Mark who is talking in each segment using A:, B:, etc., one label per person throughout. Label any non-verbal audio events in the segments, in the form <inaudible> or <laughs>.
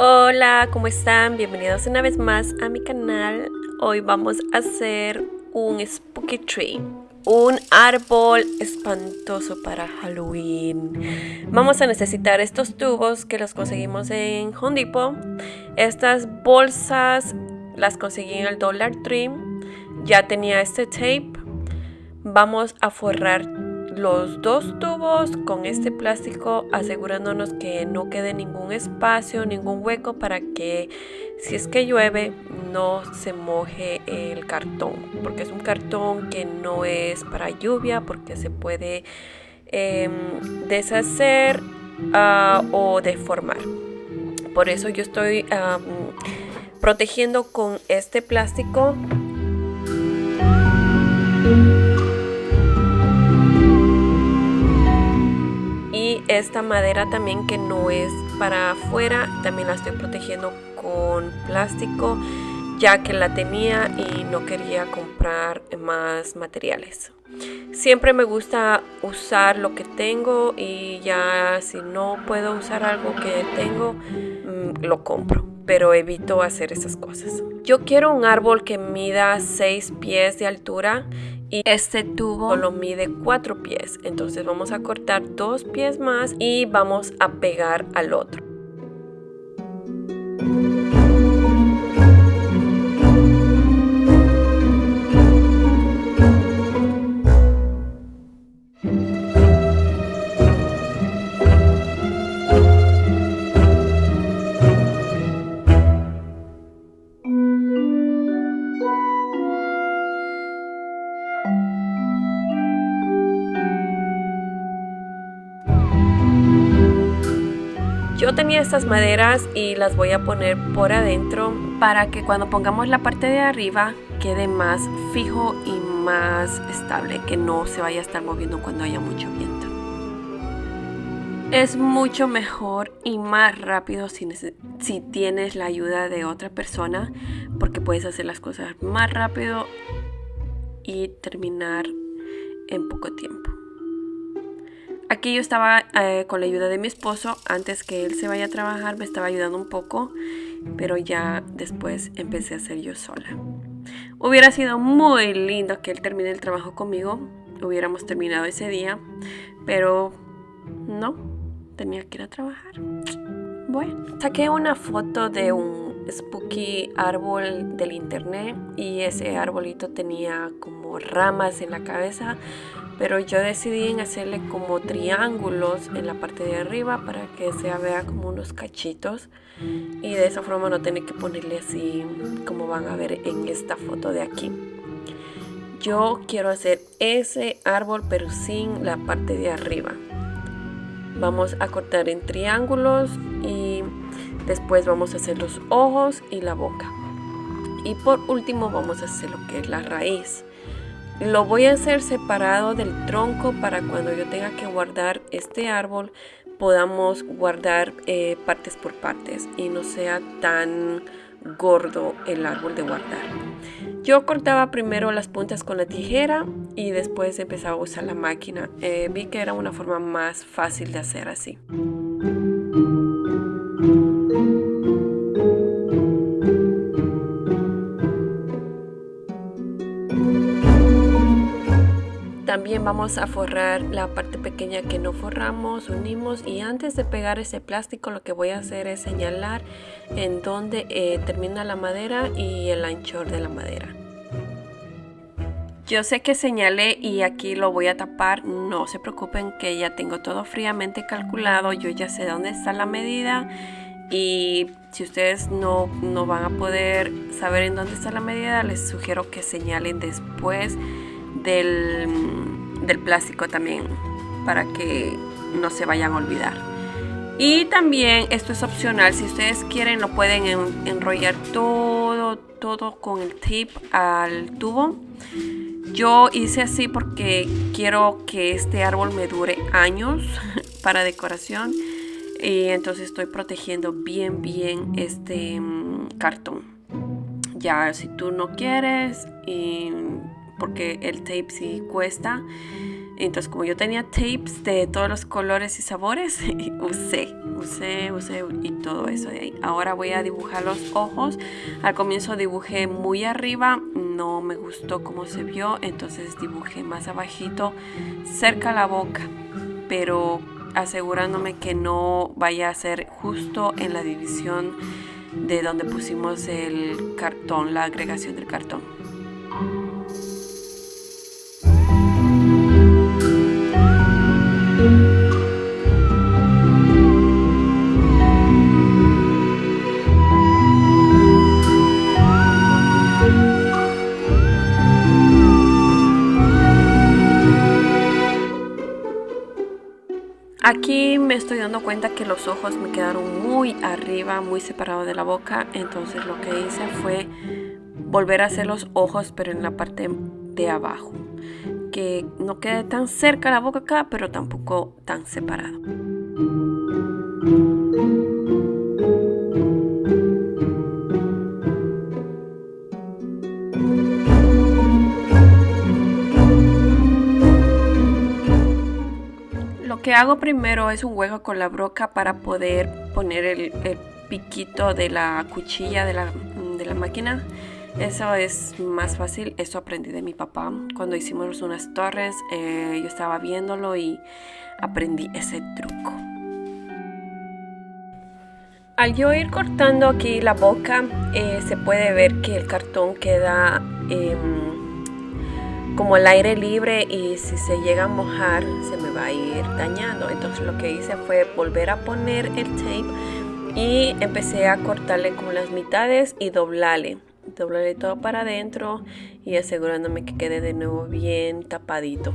A: Hola, ¿cómo están? Bienvenidos una vez más a mi canal. Hoy vamos a hacer un spooky tree, un árbol espantoso para Halloween. Vamos a necesitar estos tubos que los conseguimos en Home Depot. Estas bolsas las conseguí en el Dollar Tree. Ya tenía este tape. Vamos a forrar los dos tubos con este plástico asegurándonos que no quede ningún espacio, ningún hueco para que si es que llueve no se moje el cartón porque es un cartón que no es para lluvia porque se puede em, deshacer ah, o deformar. Por eso yo estoy protegiendo con este plástico esta madera también que no es para afuera también la estoy protegiendo con plástico ya que la tenía y no quería comprar más materiales. Siempre me gusta usar lo que tengo y ya si no puedo usar algo que tengo mm, lo compro pero evito hacer esas cosas. Yo quiero un árbol que mida 6 pies de altura y este tubo lo mide 4 pies. Entonces vamos a cortar dos pies más y vamos a pegar al otro tenía estas maderas y las voy a poner por adentro para que cuando pongamos la parte de arriba quede más fijo y más estable, que no se vaya a estar moviendo cuando haya mucho viento. Es mucho mejor y más rápido si, si tienes la ayuda de otra persona porque puedes hacer las cosas más rápido y terminar en poco tiempo. Aquí yo estaba eh, con la ayuda de mi esposo. Antes que él se vaya a trabajar me estaba ayudando un poco. Pero ya después empecé a hacer yo sola. Hubiera sido muy lindo que él termine el trabajo conmigo. Hubiéramos terminado ese día. Pero no, tenía que ir a trabajar. Bueno, saqué una foto de un spooky árbol del internet y ese arbolito tenía como ramas en la cabeza pero yo decidí en hacerle como triángulos en la parte de arriba para que se vea como unos cachitos. Y de esa forma no tener que ponerle así como van a ver en esta foto de aquí. Yo quiero hacer ese árbol pero sin la parte de arriba. Vamos a cortar en triángulos y después vamos a hacer los ojos y la boca. Y por último vamos a hacer lo que es la raíz lo voy a hacer separado del tronco para cuando yo tenga que guardar este árbol podamos guardar eh, partes por partes y no sea tan gordo el árbol de guardar. Yo cortaba primero las puntas con la tijera y después empezaba a usar la máquina. Eh, vi que era una forma más fácil de hacer así. También vamos a forrar la parte pequeña que no forramos, unimos y antes de pegar ese plástico lo que voy a hacer es señalar en donde eh, termina la madera y el anchor de la madera. Yo sé que señalé y aquí lo voy a tapar, no se preocupen que ya tengo todo fríamente calculado, yo ya sé dónde está la medida y si ustedes no, no van a poder saber en dónde está la medida, les sugiero que señalen después del, plástico también para que no se vayan a olvidar. Y también esto es opcional, si ustedes quieren lo pueden enrollar todo, todo con el tape al tubo. Yo hice así porque quiero que este árbol me dure años <laughs> para decoración. Y entonces estoy protegiendo bien, bien este mm, cartón. Ya si tú no quieres y porque el tape sí cuesta. Entonces como yo tenía tapes de todos los colores y sabores, <laughs> usé, usé, usé y todo eso de ahí. Ahora voy a dibujar los ojos. Al comienzo dibujé muy arriba, no me gustó cómo se vio, entonces dibujé más abajito, cerca la boca, pero asegurándome que no vaya a ser justo en la división de donde pusimos el cartón, la agregación del cartón. Aquí me estoy dando cuenta que los ojos me quedaron muy arriba, muy separados de la boca. Entonces lo que hice fue volver a hacer los ojos, pero en la parte de abajo. Que no quede tan cerca la boca acá, pero tampoco tan separado. Que hago primero es un hueco con la broca para poder poner el, piquito de la cuchilla de la, de la, máquina. Eso es más fácil, eso aprendí de mi papá. Cuando hicimos unas torres, eh, yo estaba viéndolo y aprendí ese truco. Al yo ir cortando aquí la boca, eh, se puede ver que el cartón queda... Em, como el aire libre y si se llega a mojar se me va a ir dañando. Entonces lo que hice fue volver a poner el tape y empecé a cortarle como las mitades y doblarle. Doblarle todo para adentro y asegurándome que quede de nuevo bien tapadito.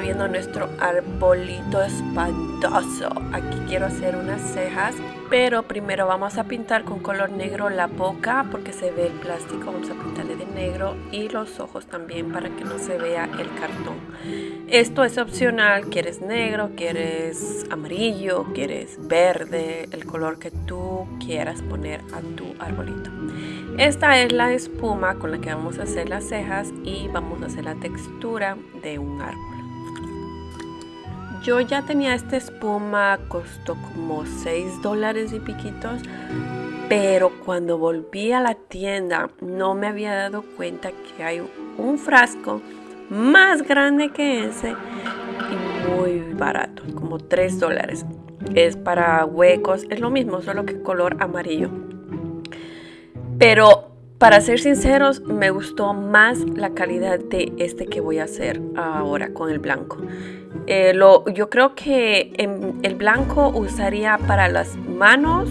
A: Viendo nuestro arbolito espantoso. Aquí quiero hacer unas cejas, pero primero vamos a pintar con color negro la boca porque se ve el plástico. Vamos a pintarle de negro y los ojos también para que no se vea el cartón. Esto es opcional, quieres negro, quieres amarillo, quieres verde, el color que tú quieras poner a tu arbolito. Esta es la espuma con la que vamos a hacer las cejas y vamos a hacer la textura de un árbol. Yo ya tenía esta espuma, costó como 6 dólares y piquitos, pero cuando volví a la tienda no me había dado cuenta que hay un frasco más grande que ese y muy barato, como 3 dólares. Es para huecos, es lo mismo, solo que color amarillo. Pero para ser sinceros, me gustó más la calidad de este que voy a hacer ahora con el blanco. Eh, yo creo que el blanco usaría para las manos,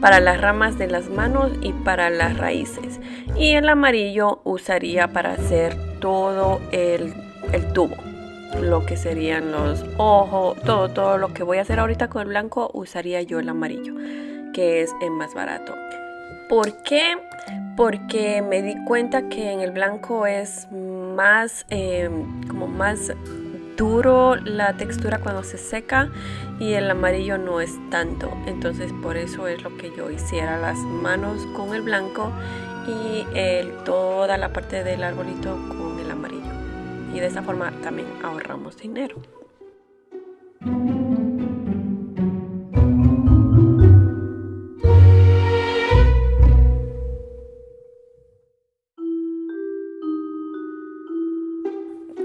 A: para las ramas de las manos y para las raíces. Y el amarillo usaría para hacer todo el, el tubo lo que serían los ojos, todo, todo lo que voy a hacer ahorita con el blanco usaría yo el amarillo, que es el más barato. ¿Por qué? Porque me di cuenta que en el blanco es más, em, como más duro la textura cuando se seca y el amarillo no es tanto. Entonces por eso es lo que yo hiciera las manos con el blanco y toda la parte del arbolito con el amarillo. Y de esa forma también ahorramos dinero.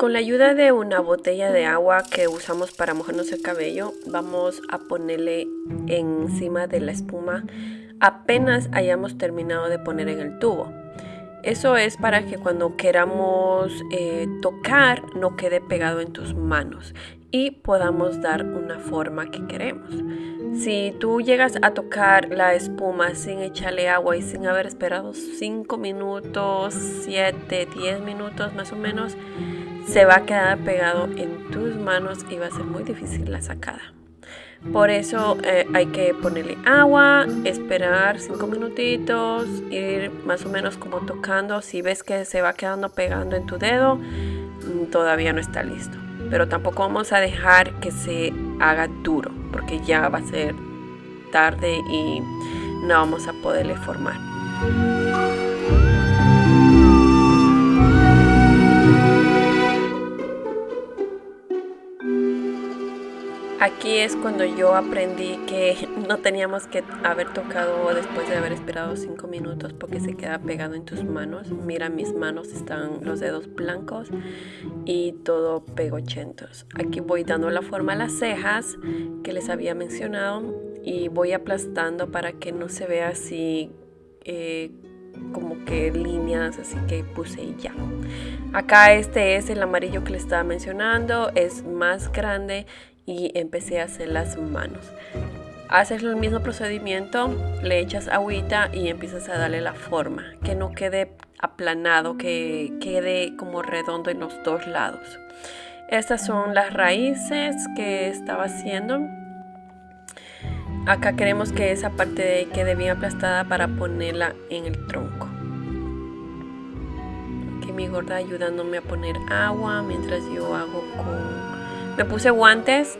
A: Con la ayuda de una botella de agua que usamos para mojarnos el cabello, vamos a ponerle encima de la espuma apenas hayamos terminado de poner en el tubo. Eso es para que cuando queramos eh, tocar no quede pegado en tus manos y podamos dar una forma que queremos. Si tú llegas a tocar la espuma sin echarle agua y sin haber esperado 5 minutos, 7, 10 minutos más o menos, se va a quedar pegado en tus manos y va a ser muy difícil la sacada. Por eso eh, hay que ponerle agua, esperar 5 minutitos, ir más o menos como tocando. Si ves que se va quedando pegando en tu dedo, mm, todavía no está listo. Pero tampoco vamos a dejar que se haga duro, porque ya va a ser tarde y no vamos a poderle formar. Aquí es cuando yo aprendí que <laughs> no teníamos que haber tocado después de haber esperado 5 minutos porque se queda pegado en tus manos. Mira, mis manos están los dedos blancos y todo pegochentos. Aquí voy dando la forma a las cejas que les había mencionado y voy aplastando para que no se vea así eh, como que líneas, así que puse ya. Acá este es el amarillo que les estaba mencionando, es más grande y empecé a hacer las manos. Haces el mismo procedimiento, le echas agüita y empiezas a darle la forma, que no quede aplanado, que quede como redondo en los dos lados. Estas son las raíces que estaba haciendo. Acá queremos que esa parte quede bien aplastada para ponerla en el tronco. Aquí mi gorda ayudándome a poner agua mientras yo hago con me puse guantes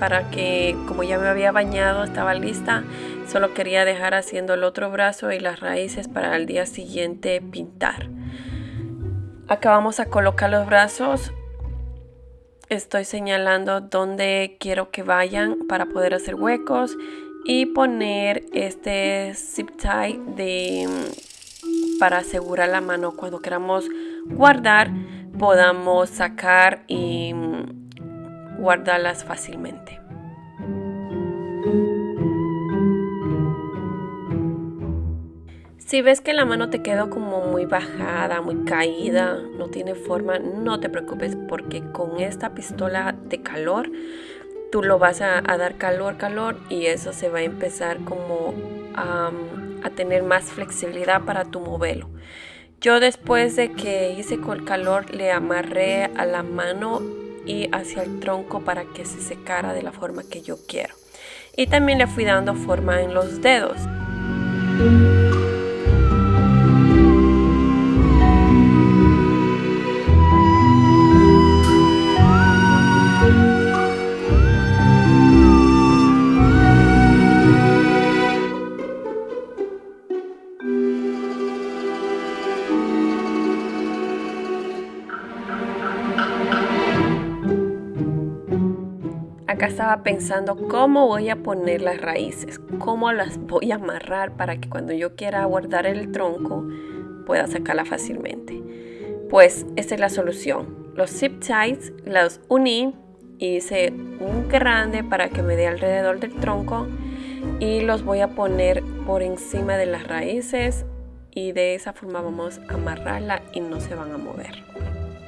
A: para que como ya me había bañado estaba lista. Solo quería dejar haciendo el otro brazo y las raíces para el día siguiente pintar. Acá vamos a colocar los brazos. Estoy señalando dónde quiero que vayan para poder hacer huecos y poner este zip tie de, para asegurar la mano cuando queramos guardar podamos sacar y guardarlas fácilmente. Si ves que la mano te quedó como muy bajada, muy caída, no tiene forma, no te preocupes porque con esta pistola de calor tú lo vas a, dar calor, calor y eso se va a empezar como a tener más flexibilidad para tu modelo. Yo después de que hice con calor le amarré a la mano y hacia el tronco para que se secara de la forma que yo quiero. Y también le fui dando forma en los dedos. Acá estaba pensando cómo voy a poner las raíces, cómo las voy a amarrar para que cuando yo quiera guardar el tronco pueda sacarla fácilmente. Pues esta es la solución. Los zip ties los uní y hice un grande para que me dé alrededor del tronco y los voy a poner por encima de las raíces y de esa forma vamos a amarrarla y no se van a mover.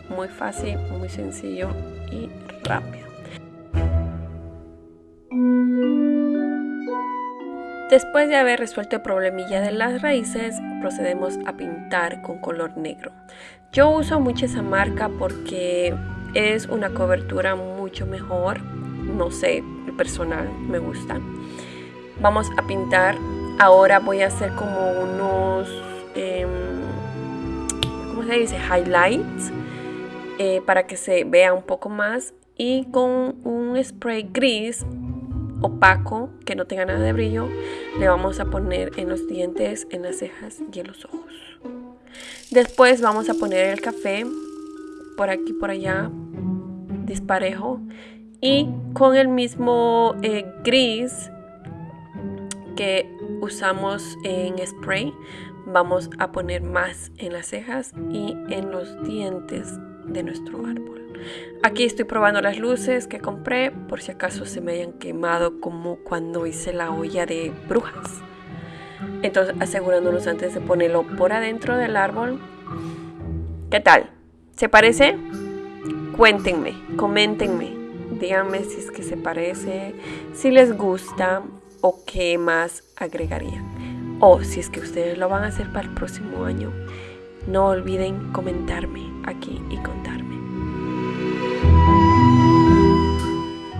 A: Muy fácil, muy sencillo y rápido. Después de haber resuelto el problemilla de las raíces, procedemos a pintar con color negro. Yo uso mucho esa marca porque es una cobertura mucho mejor. No sé, personal me gusta. Vamos a pintar. Ahora voy a hacer como unos, em, ¿cómo se dice? Highlights eh, para que se vea un poco más. Y con un spray gris opaco, que no tenga nada de brillo, le vamos a poner en los dientes, en las cejas y en los ojos. Después vamos a poner el café por aquí, por allá, disparejo. Y con el mismo eh, gris que usamos en spray, vamos a poner más en las cejas y en los dientes de nuestro árbol. Aquí estoy probando las luces que compré por si acaso se me hayan quemado como cuando hice la olla de brujas. Entonces asegurándonos antes de ponerlo por adentro del árbol. ¿Qué tal? ¿Se parece? Cuéntenme, coméntenme. Díganme si es que se parece, si les gusta o qué más agregarían. O si es que ustedes lo van a hacer para el próximo año. No olviden comentarme aquí y contarme.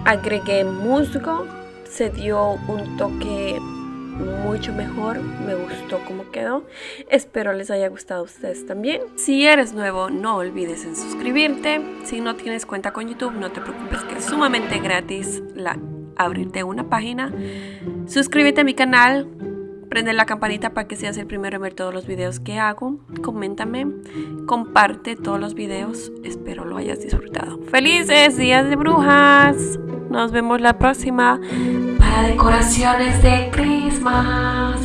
A: Agregué musgo, se dio un toque mucho mejor, me gustó cómo quedó. Espero les haya gustado a ustedes también. Si eres nuevo, no olvides en suscribirte. Si no tienes cuenta con YouTube, no te preocupes que es sumamente gratis la, abrirte una página. Suscríbete a mi canal, prende la campanita para que seas el primero en ver todos los videos que hago. Coméntame, comparte todos los videos. Espero lo hayas disfrutado. Felices días de brujas. Nos vemos la próxima para decoraciones de Christmas.